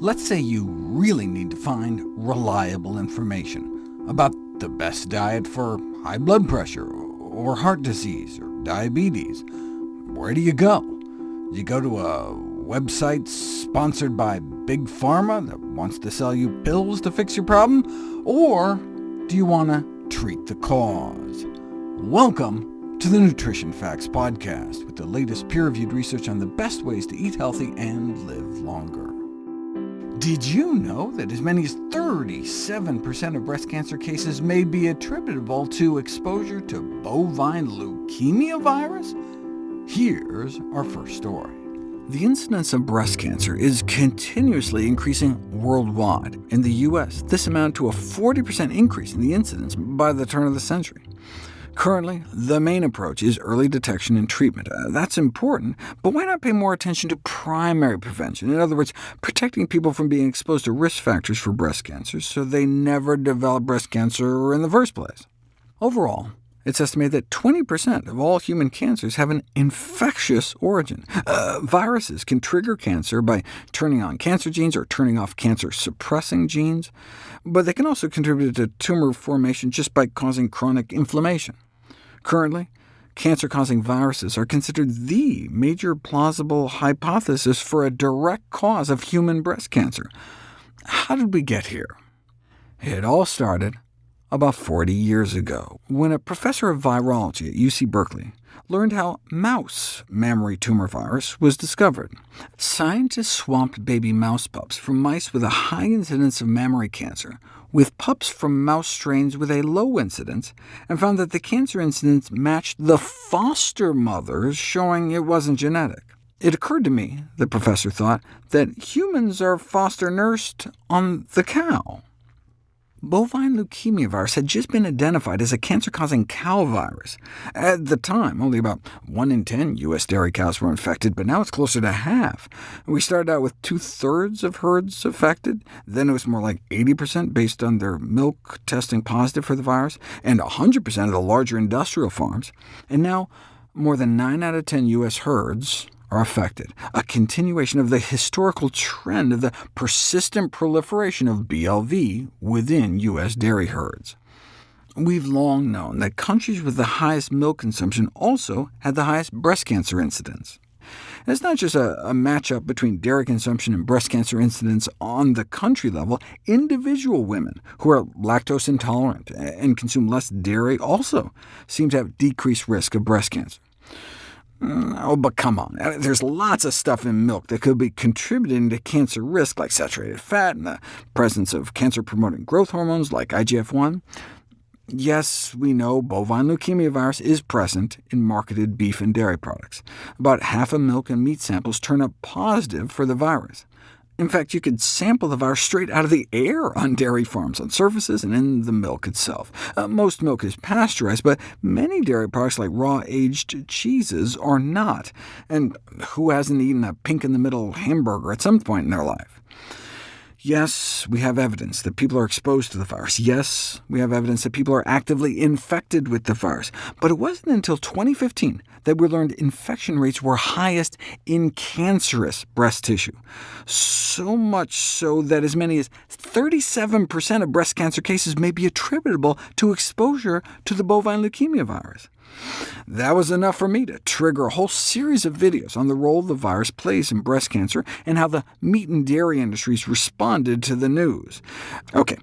Let's say you really need to find reliable information about the best diet for high blood pressure, or heart disease, or diabetes. Where do you go? Do you go to a website sponsored by Big Pharma that wants to sell you pills to fix your problem? Or do you want to treat the cause? Welcome to the Nutrition Facts Podcast, with the latest peer-reviewed research on the best ways to eat healthy and live longer. Did you know that as many as 37% of breast cancer cases may be attributable to exposure to bovine leukemia virus? Here's our first story. The incidence of breast cancer is continuously increasing worldwide. In the U.S., this amounted to a 40% increase in the incidence by the turn of the century. Currently, the main approach is early detection and treatment. Uh, that's important, but why not pay more attention to primary prevention? In other words, protecting people from being exposed to risk factors for breast cancer so they never develop breast cancer in the first place. Overall, it's estimated that 20% of all human cancers have an infectious origin. Uh, viruses can trigger cancer by turning on cancer genes or turning off cancer-suppressing genes, but they can also contribute to tumor formation just by causing chronic inflammation. Currently, cancer-causing viruses are considered the major plausible hypothesis for a direct cause of human breast cancer. How did we get here? It all started about 40 years ago, when a professor of virology at UC Berkeley learned how mouse mammary tumor virus was discovered. Scientists swapped baby mouse pups from mice with a high incidence of mammary cancer with pups from mouse strains with a low incidence, and found that the cancer incidence matched the foster mothers, showing it wasn't genetic. It occurred to me, the professor thought, that humans are foster nursed on the cow. Bovine leukemia virus had just been identified as a cancer-causing cow virus. At the time, only about 1 in 10 U.S. dairy cows were infected, but now it's closer to half. We started out with two-thirds of herds affected, then it was more like 80% based on their milk testing positive for the virus, and 100% of the larger industrial farms, and now more than 9 out of 10 U.S. herds are affected, a continuation of the historical trend of the persistent proliferation of BLV within U.S. dairy herds. We've long known that countries with the highest milk consumption also had the highest breast cancer incidence. it's not just a, a matchup between dairy consumption and breast cancer incidence on the country level. Individual women who are lactose intolerant and consume less dairy also seem to have decreased risk of breast cancer. Mm, oh, but come on. Uh, there's lots of stuff in milk that could be contributing to cancer risk, like saturated fat and the presence of cancer-promoting growth hormones like IGF-1. Yes, we know bovine leukemia virus is present in marketed beef and dairy products. About half of milk and meat samples turn up positive for the virus. In fact, you could sample the virus straight out of the air on dairy farms, on surfaces, and in the milk itself. Uh, most milk is pasteurized, but many dairy products like raw-aged cheeses are not. And who hasn't eaten a pink-in-the-middle hamburger at some point in their life? Yes, we have evidence that people are exposed to the virus. Yes, we have evidence that people are actively infected with the virus. But it wasn't until 2015 that we learned infection rates were highest in cancerous breast tissue, so much so that as many as 37% of breast cancer cases may be attributable to exposure to the bovine leukemia virus. That was enough for me to trigger a whole series of videos on the role the virus plays in breast cancer and how the meat and dairy industries responded to the news. OK,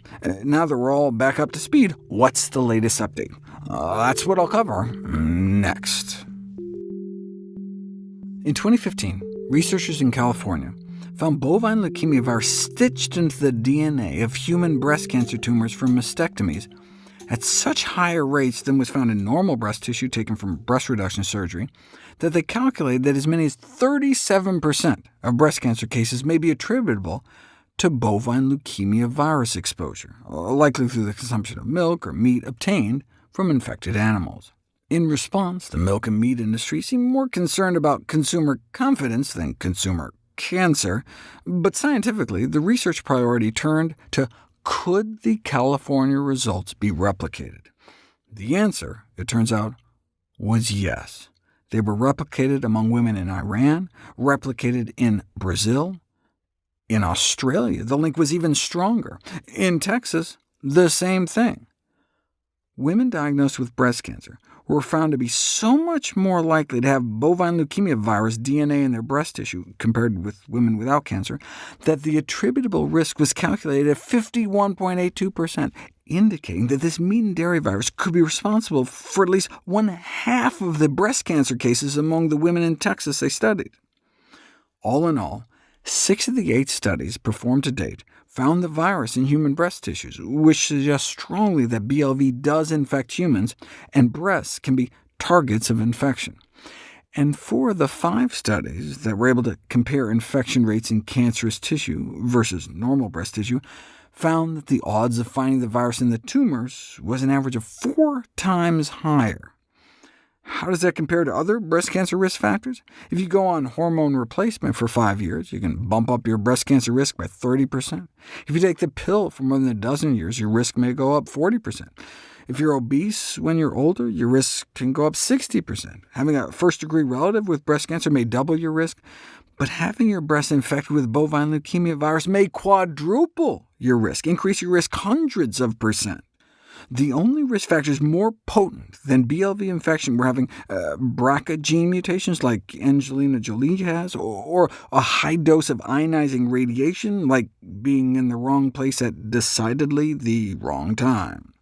now that we're all back up to speed, what's the latest update? Uh, that's what I'll cover next. In 2015, researchers in California found bovine leukemia virus stitched into the DNA of human breast cancer tumors from mastectomies at such higher rates than was found in normal breast tissue taken from breast reduction surgery, that they calculated that as many as 37% of breast cancer cases may be attributable to bovine leukemia virus exposure, uh, likely through the consumption of milk or meat obtained from infected animals. In response, the milk and meat industry seemed more concerned about consumer confidence than consumer cancer, but scientifically, the research priority turned to could the California results be replicated? The answer, it turns out, was yes. They were replicated among women in Iran, replicated in Brazil, In Australia, the link was even stronger. In Texas, the same thing. Women diagnosed with breast cancer were found to be so much more likely to have bovine leukemia virus DNA in their breast tissue compared with women without cancer, that the attributable risk was calculated at 51.82%, indicating that this meat and dairy virus could be responsible for at least one-half of the breast cancer cases among the women in Texas they studied. All in all, six of the eight studies performed to date found the virus in human breast tissues, which suggests strongly that BLV does infect humans, and breasts can be targets of infection. And four of the five studies that were able to compare infection rates in cancerous tissue versus normal breast tissue found that the odds of finding the virus in the tumors was an average of four times higher. How does that compare to other breast cancer risk factors? If you go on hormone replacement for five years, you can bump up your breast cancer risk by 30%. If you take the pill for more than a dozen years, your risk may go up 40%. If you're obese when you're older, your risk can go up 60%. Having a first-degree relative with breast cancer may double your risk, but having your breast infected with bovine leukemia virus may quadruple your risk, increase your risk hundreds of percent. The only risk factors more potent than BLV infection were having uh, BRCA gene mutations like Angelina Jolie has, or, or a high dose of ionizing radiation, like being in the wrong place at decidedly the wrong time.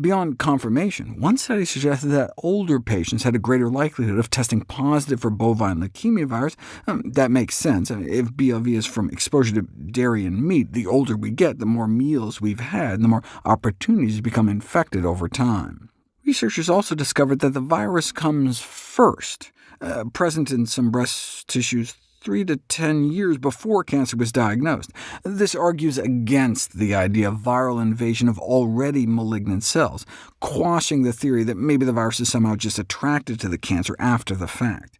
Beyond confirmation, one study suggested that older patients had a greater likelihood of testing positive for bovine leukemia virus. Um, that makes sense. If BLV is from exposure to dairy and meat, the older we get, the more meals we've had, and the more opportunities to become infected over time. Researchers also discovered that the virus comes first, uh, present in some breast tissues 3 to 10 years before cancer was diagnosed. This argues against the idea of viral invasion of already malignant cells, quashing the theory that maybe the virus is somehow just attracted to the cancer after the fact.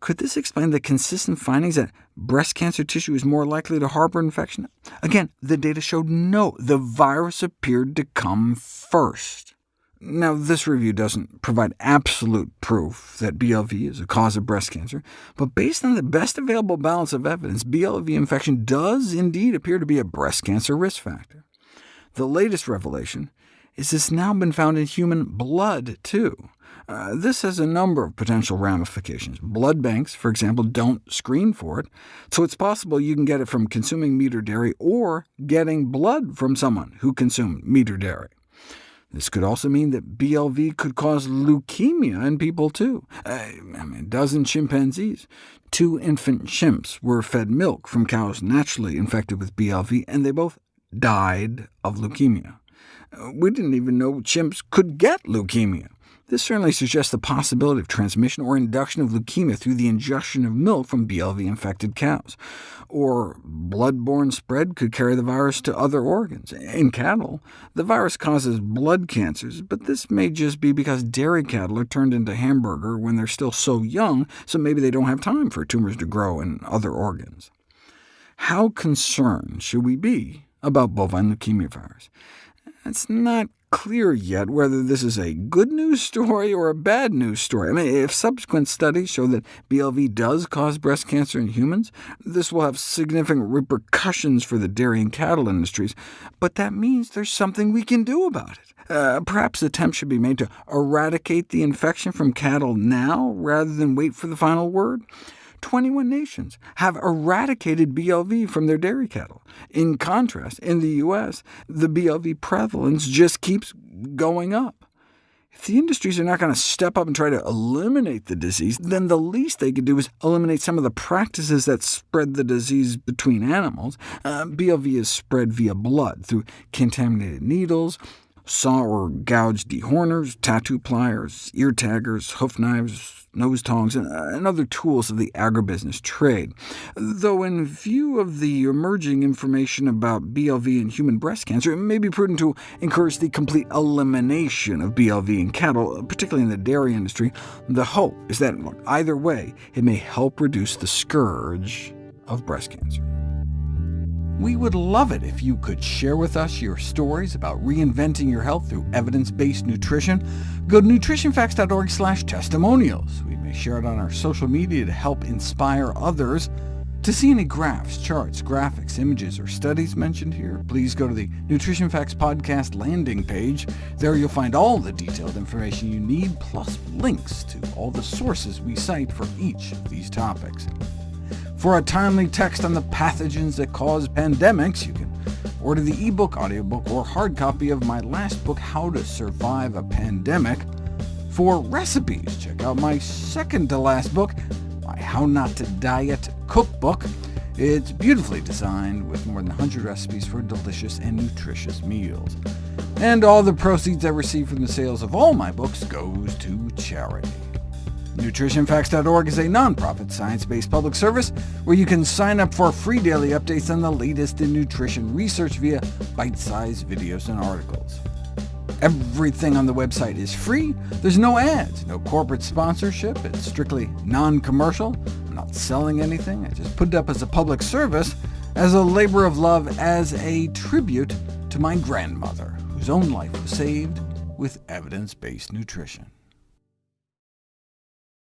Could this explain the consistent findings that breast cancer tissue is more likely to harbor infection? Again, the data showed no, the virus appeared to come first. Now, this review doesn't provide absolute proof that BLV is a cause of breast cancer, but based on the best available balance of evidence, BLV infection does indeed appear to be a breast cancer risk factor. The latest revelation is it's now been found in human blood, too. Uh, this has a number of potential ramifications. Blood banks, for example, don't screen for it, so it's possible you can get it from consuming meat or dairy, or getting blood from someone who consumed meat or dairy. This could also mean that BLV could cause leukemia in people too. Uh, I mean, a dozen chimpanzees. Two infant chimps were fed milk from cows naturally infected with BLV, and they both died of leukemia. Uh, we didn't even know chimps could get leukemia. This certainly suggests the possibility of transmission or induction of leukemia through the ingestion of milk from BLV-infected cows. Or blood-borne spread could carry the virus to other organs. In cattle, the virus causes blood cancers, but this may just be because dairy cattle are turned into hamburger when they're still so young, so maybe they don't have time for tumors to grow in other organs. How concerned should we be about bovine leukemia virus? It's not clear yet whether this is a good news story or a bad news story. I mean, if subsequent studies show that BLV does cause breast cancer in humans, this will have significant repercussions for the dairy and cattle industries, but that means there's something we can do about it. Uh, perhaps attempts should be made to eradicate the infection from cattle now, rather than wait for the final word. 21 nations have eradicated BLV from their dairy cattle. In contrast, in the U.S., the BLV prevalence just keeps going up. If the industries are not going to step up and try to eliminate the disease, then the least they could do is eliminate some of the practices that spread the disease between animals. Uh, BLV is spread via blood, through contaminated needles, saw or gouge dehorners, tattoo pliers, ear taggers, hoof knives, nose tongs, and, uh, other tools of the agribusiness trade. Though in view of the emerging information about BLV and human breast cancer, it may be prudent to encourage the complete elimination of BLV in cattle, particularly in the dairy industry. The hope is that, either way, it may help reduce the scourge of breast cancer. We would love it if you could share with us your stories about reinventing your health through evidence-based nutrition. Go to nutritionfacts.org slash testimonials. We may share it on our social media to help inspire others. To see any graphs, charts, graphics, images, or studies mentioned here, please go to the Nutrition Facts Podcast landing page. There you'll find all the detailed information you need, plus links to all the sources we cite for each of these topics. For a timely text on the pathogens that cause pandemics, you can order the ebook, audiobook, or hard copy of my last book, How to Survive a Pandemic. For recipes, check out my second-to-last book, my How Not to Diet cookbook. It's beautifully designed with more than 100 recipes for delicious and nutritious meals. And all the proceeds I receive from the sales of all my books goes to charity. NutritionFacts.org is a nonprofit, science-based public service where you can sign up for free daily updates on the latest in nutrition research via bite-sized videos and articles. Everything on the website is free. There's no ads, no corporate sponsorship. It's strictly non-commercial. I'm not selling anything. I just put it up as a public service, as a labor of love, as a tribute to my grandmother, whose own life was saved with evidence-based nutrition.